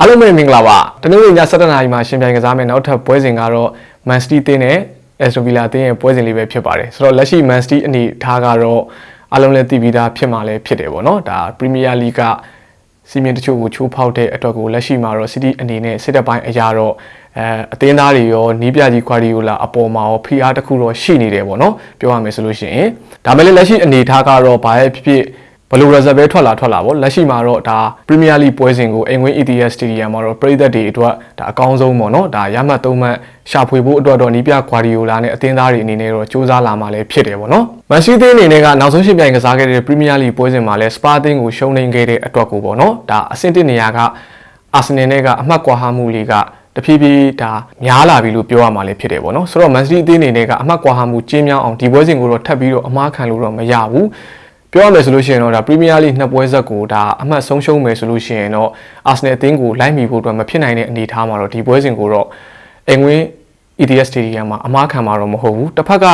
အားလုံးပဲမင်္ဂလာပါတနင်္ဂနွေည7:00နာရီမှာရှင်ပြိုင်ကစားမယ်နောက်ထပ်ပွဲစဉ်ကတော့ Man City တင်းနဲ့ Aston Villa တင်းရဲ့ပွဲစဉ်လေးပဲဖြစ်ပါတယ်ဆိုတော့လက်ရှိ Man City အနေထားကတော့အားလုံးလည်းသိပြီးသားဖြစ်မှလည်းဖြစ်တယ်ပေါ့နော်ဒါ Premier League ကစီမင်းတချို့ကိုချိုးဖောက်တဲ့အတွက်ကိုလက်ရှိမှာတော့ City အနေနဲ့စစ်တပ်ပိုင်းအရာတော့အဲအသင်းသားတွေရောနီးပြကြီး Guardiola အပေါ်မှာရောဖိအားတစ်ခုတော့ရှိနေတယ်ပေါ့နော်ပြောရမယ်ဆိုလို့ရှိရင်ဒါမဲ့လည်းလက်ရှိအနေထားကတော့ဘာရဲ့ဖြစ်ဖြစ် ဘယ်လို reserve ပဲထွက်လာထွက်လာပေါ့လက်ရှိမှာတော့ဒါ Premier League ပွဲစဉ်ကိုအိမ်ဝင်း ETS Stadium မှာတော့ပြည်သက်တွေအတွက်ဒါအကောင်းဆုံးပေါ့နော်ဒါရမှတ်သုံးမှတ်ရှာဖွေဖို့အတွက်တော့နီးပြ Guardiola နဲ့အသင်းသားတွေအနေနဲ့တော့စူးစမ်းလာမှလည်းဖြစ်တယ်ပေါ့နော် Man City အနေနဲ့ကနောက်ဆုံးရှင်းပြိုင်ကစားခဲ့တဲ့ Premier League ပွဲစဉ်မှာလည်း Spa အသင်းကိုရှုံးနိမ့်ခဲ့တဲ့အတွက်ကိုပေါ့နော်ဒါအဆင့်တစ်နေရာကအာဆင်နယ်နဲ့ကအမှတ်ကွာဟမှုလေးကတဖြည်းဖြည်းဒါများလာပြီလို့ပြောရမှာလည်းဖြစ်တယ်ပေါ့နော်ဆိုတော့ Man City အသင်းအနေနဲ့ကအမှတ်ကွာဟမှုကျင်းမြောင်းအောင်ဒီပွဲစဉ်ကိုတော့ထပ်ပြီးတော့အမားခံလို့တော့မရဘူး ပြောရမယ်ဆိုလို့ရှိရင်တော့ဒါ Premier League နှစ်ပွဲဆက်ကိုဒါအမှတ်ဆုံးရှုံးမယ်ဆိုလို့ရှိရင်တော့ Arsenal အသင်းကိုလိုက်မီဖို့အတွက်မဖြစ်နိုင်တဲ့အနေအထားမှာတော့ဒီပွဲစဉ်ကိုတော့အင်္ဂွင်း ETS Stadium မှာအမားခံမှာတော့မဟုတ်ဘူးတစ်ဖက်က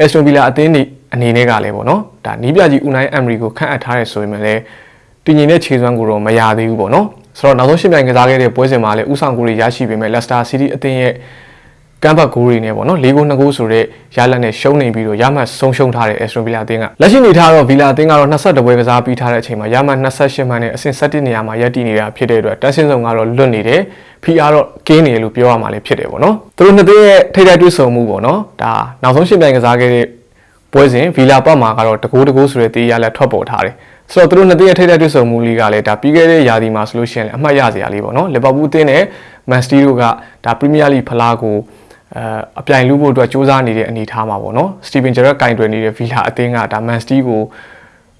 Aston Villa အသင်းတွေအနေနဲ့ကလည်းပေါ့နော်ဒါနီးပြကြီး Unai Emery ကိုခန့်အပ်ထားရဲဆိုရင်လည်းတည်ငြိမ်တဲ့ခြေစွမ်းကိုတော့မရသေးဘူးပေါ့နော်ဆိုတော့နောက်ဆုံးရှင်းပြိုင်ကစားခဲ့တဲ့ပွဲစဉ်မှာလည်းဥဆောင်ကိုတွေရရှိပေမဲ့ Leicester City အသင်းရဲ့ ကမ်ဘတ်ဂိုးတွေနဲ့ပေါ့နော်၄ဂိုး၂ဂိုးဆိုတဲ့ရလဒ်နဲ့ရှုံးနေပြီးတော့ရမှတ်ဆုံးရှုံးထားတဲ့ Aston Villa အသင်းကလက်ရှိနေထားတော့ Villa အသင်းကတော့22ပွဲကစားပြီးထားတဲ့အချိန်မှာရမှတ်28မှတ်နဲ့အဆင့်17နေရာမှာရပ်တည်နေတာဖြစ်တဲ့အတွက်တန်းစင်းဆောင်ကတော့လွတ်နေတယ် PR တော့ကင်းနေတယ်လို့ပြောရမှာလည်းဖြစ်တယ်ပေါ့နော်သူတို့နှစ်သင်းရဲ့ထိပ်တိုက်တွေ့ဆုံမှုပေါ့နော်ဒါနောက်ဆုံးရှင်းပြိုင်ကစားခဲ့တဲ့ပွဲစဉ် Villa ပတ်မှာကတော့တကိုးတကိုးဆိုတဲ့တေးရလက်ထွက်ပေါ်ထားတယ်ဆိုတော့သူတို့နှစ်သင်းရဲ့ထိပ်တိုက်တွေ့ဆုံမှုလေးကလည်းဒါပြီးခဲ့တဲ့ရာသီမှာဆိုလို့ရှိရင်အမှတ်ရစရာလေးပေါ့နော်လီဗာပူးအသင်းနဲ့မန်စတီတို့ကဒါပရီးမီးယားလိဖလားကို အဲအပြိုင်လူဖို့အတွက်စူးစမ်းနေတဲ့အနေအထားမှာပေါ့နော်စတီဗင်ဂျရက်ကင်တွယ်နေတဲ့ဗီလာအသင်းကဒါမန်စတီကို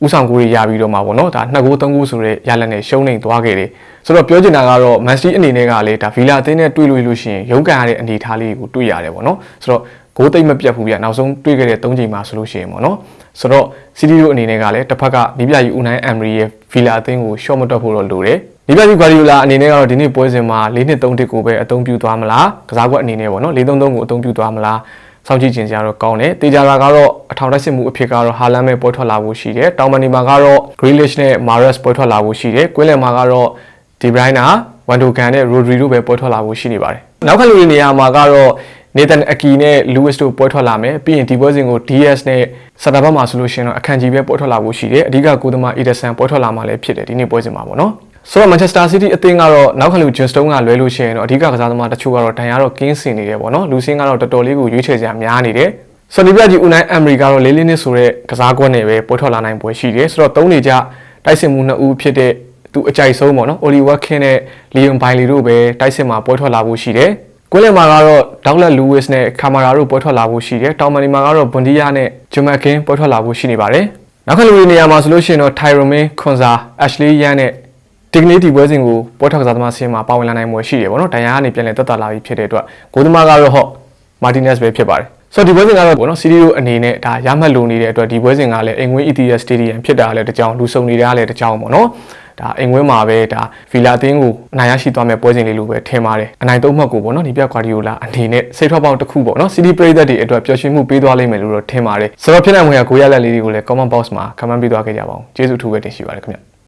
ဥဆောင်ကိုရပြီးတော့မှာပေါ့နော်ဒါနှစ်ဂိုးသုံးဂိုးဆိုတဲ့ရလက်နဲ့ရှုံးနေသွားခဲ့တယ်ဆိုတော့ပြောချင်တာကတော့မန်စတီအနေနဲ့ကလည်းဒါဗီလာအသင်းနဲ့တွေ့လို့လို့ရှိရင်ရုန်းကန်ရတဲ့အနေအထားလေးကိုတွေ့ရတယ်ပေါ့နော်ဆိုတော့ဂိုးသိမ့်မပြတ်ဘူးပြနောက်ဆုံးတွေ့ခဲ့တဲ့၃ချိန်မှာဆိုလို့ရှိရင်ပေါ့နော်ဆိုတော့စီတီတို့အနေနဲ့ကလည်းတစ်ဖက်ကနီးပြကြီးဦးနိုင်အမ်ရီရဲ့ဗီလာအသင်းကိုရှော့မတွက်ဖို့တော့လိုတယ် နီးပြကြီးဂွာဒီယိုလာအနေနဲ့ကတော့ဒီနေ့ပွဲစဉ်မှာ၄နှစ်၃တစ်ကိုပဲအသုံးပြုသွားမလားကစားကွက်အနေနဲ့ပေါ့နော်၄၃၃ကိုအသုံးပြုသွားမလားစောင့်ကြည့်ခြင်းစရာတော့ကောင်းတယ်။တေချာတာကတော့အထောင်တိုက်စစ်မှုအဖြစ်ကတော့ဟာလန်ပဲပွဲထွက်လာဖို့ရှိတယ်။တောင်မနီမှာကတော့ Grealish နဲ့ Mahrez ပွဲထွက်လာဖို့ရှိတယ်။ကွင်းလယ်မှာကတော့ De Bruyne ဝန်ဒိုကန်နဲ့ Rodri တို့ပဲပွဲထွက်လာဖို့ရှိနေပါတယ်။နောက်ခါလူတွေနေရာမှာကတော့ Nathan Aki နဲ့ Lewis တို့ပွဲထွက်လာမယ်ပြီးရင်ဒီပွဲစဉ်ကို DS နဲ့စတာဘတ်မှာဆိုလို့ရှိရင်တော့အခန့်ကြီးပဲပွဲထွက်လာဖို့ရှိတယ်အဓိကကိုသမား Ederson ပွဲထွက်လာမှာလည်းဖြစ်တယ်ဒီနေ့ပွဲစဉ်မှာပေါ့နော် ဆိုတော့ Manchester City အသင်းကတော့နောက်ခါလူ John Stone ကလွဲလို့ရှိရင်တော့အဓိကကစားသမားတချို့ကတော့ဒဏ်ရာတော့ကင်းစင်နေတယ်ပေါ့နော်လူစင်းကတော့တော်တော်လေးကိုရွေးချယ်စရာများနေတယ်ဆိုတော့ဒီပြကြီး Unai Emery ကတော့လေးလေးနစ်ဆိုတဲ့ကစားကွက်နဲ့ပဲပွဲထွက်လာနိုင်ပွဲရှိတယ်ဆိုတော့သုံးနေကြတိုက်စစ်မှုနှစ်ဦးဖြစ်တဲ့သူအကြိုက်ဆုံးပေါ့နော် Oli Watkins နဲ့ Leon Bailey တို့ပဲတိုက်စစ်မှာပွဲထွက်လာဖို့ရှိတယ်ကွင်းလယ်မှာကတော့ဒေါက်လက်လူးဝစ်နဲ့ကာမာရာတို့ပွဲထွက်လာဖို့ရှိတယ်။တောင်မန်နီမှာကတော့ဘွန်ဒီယာနဲ့ဂျမကင်းပွဲထွက်လာဖို့ရှိနေပါတယ်။နောက်ခါလူတွေနေရာမှာဆိုလို့ရှိရင်တော့ထိုင်ရိုမင်းခွန်စာအက်ရှလီယန်နဲ့ ဒီကနေ့ဒီပွဲစဉ်ကိုပွဲထွက်ကစားသမားဆင်းမှာပါဝင်လာနိုင်မှုရှိတယ်ပေါ့နော်။ဒိုင်ယာကနေပြန်လည်တက်တာလာပြီးဖြစ်တဲ့အတွက်ဂိုးသမားကတော့ဟော့မာတီနက်စ်ပဲဖြစ်ပါတယ်။ဆိုတော့ဒီပွဲစဉ်ကတော့ပေါ့နော်စီရီယိုအနေနဲ့ဒါရမှတ်လိုနေတဲ့အတွက်ဒီပွဲစဉ်ကလည်းအင်ငွေ ETS Stadium ဖြစ်တာလည်းတကြောင်လူစုံနေတာလည်းတကြောင်ပေါ့နော်။ဒါအိမ်ဝင်းမှာပဲဒါဗီလာအသင်းကိုအနိုင်ရရှိသွားမဲ့ပွဲစဉ်လေးလိုပဲထင်ပါတယ်အနိုင်သုံးမှတ်ကိုပေါ့နော်ဒီပြကွာဒီယိုလာအနေနဲ့စိတ်ထွက်ပေါက်တစ်ခုပေါ့နော်စီးတီပရိသတ်တွေအတွက်ပျော်ရွှင်မှုပေးသွားလိမ့်မယ်လို့တော့ထင်ပါတယ်ဆိုတော့ဖြစ်နိုင်မွေကကိုရလက်လေးတွေကိုလည်း comment box မှာ comment ပေးသွားခဲ့ကြပါဦးကျေးဇူးအထူးပဲတင်ရှိပါတယ်ခင်ဗျ